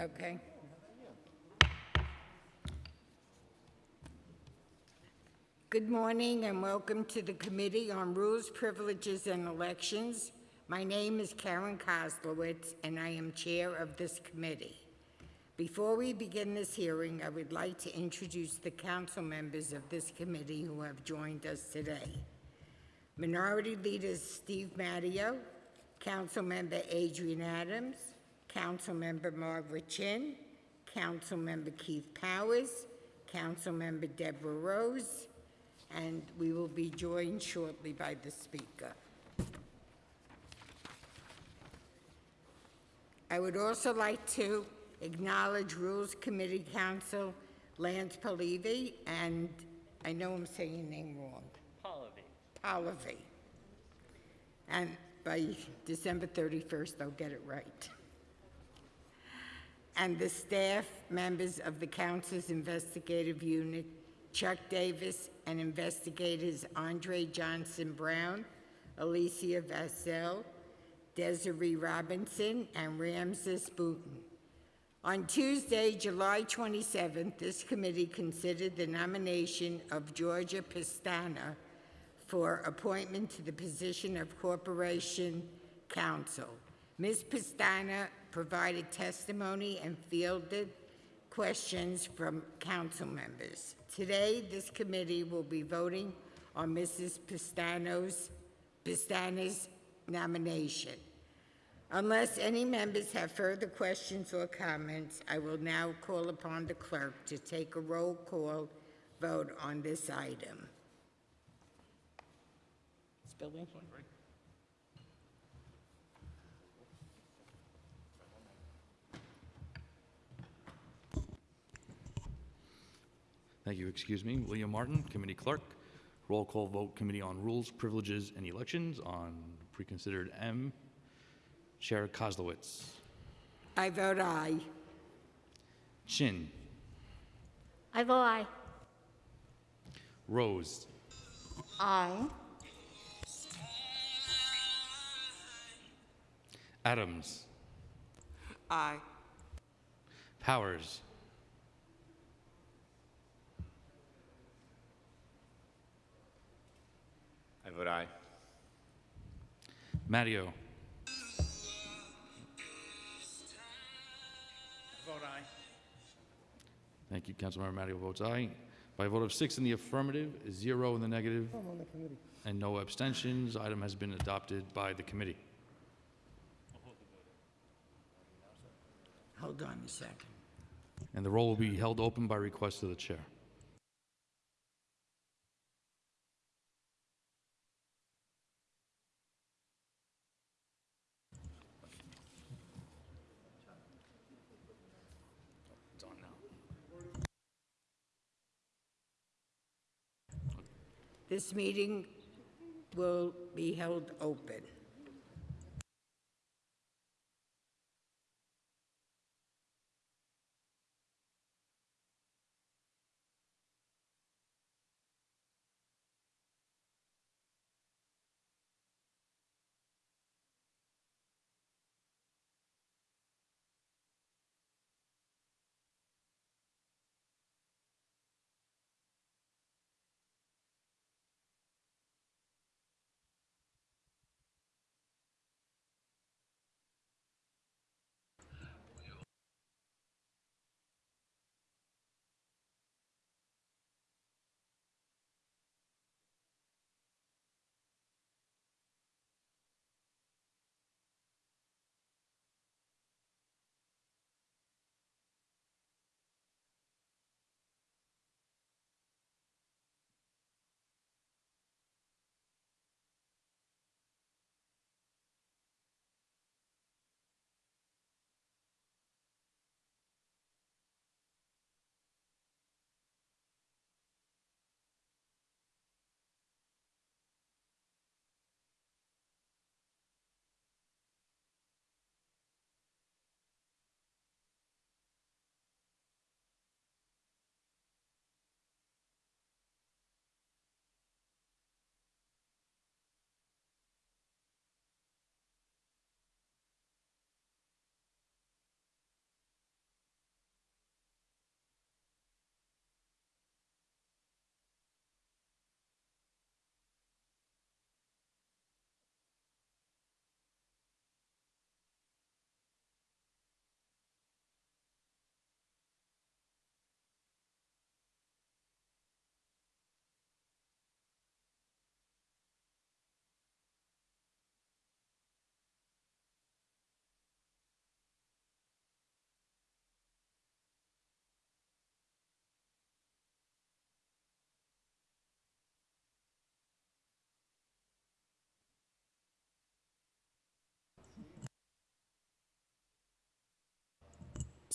Okay. Good morning and welcome to the Committee on Rules, Privileges, and Elections. My name is Karen Koslowitz, and I am Chair of this committee. Before we begin this hearing, I would like to introduce the council members of this committee who have joined us today. Minority Leader Steve Matteo, Councilmember Adrienne Adams, Councilmember Margaret Chin, Councilmember Keith Powers, Councilmember Deborah Rose, and we will be joined shortly by the speaker. I would also like to acknowledge Rules Committee Counsel Lance Polivi, and I know I'm saying your name wrong. Pallavi. And by December 31st, I'll get it right. And the staff members of the council's investigative unit, Chuck Davis, and investigators Andre Johnson Brown, Alicia Vassell, Desiree Robinson, and Ramses Booton. On Tuesday, July 27th, this committee considered the nomination of Georgia Pestana for appointment to the position of Corporation Counsel. Ms. Pestana provided testimony and fielded questions from council members. Today, this committee will be voting on Mrs. Pastano's, Pastana's nomination. Unless any members have further questions or comments, I will now call upon the clerk to take a roll call vote on this item. Spelling? Thank you. Excuse me. William Martin, Committee Clerk. Roll call vote, Committee on Rules, Privileges, and Elections on preconsidered M. Chair Koslowitz. I vote aye. Chin. I vote aye. Rose. Aye. Adams. Aye. Powers. I vote aye. Matteo. Thank you. Councilmember Matteo votes aye. By a vote of six in the affirmative, zero in the negative, and no abstentions, item has been adopted by the committee. Hold on a second. And the roll will be held open by request of the chair. This meeting will be held open.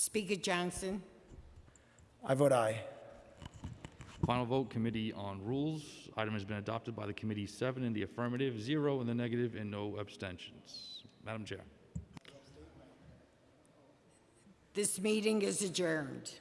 Speaker Johnson? I vote aye. Final vote, Committee on Rules. Item has been adopted by the committee, seven in the affirmative, zero in the negative, and no abstentions. Madam Chair. This meeting is adjourned.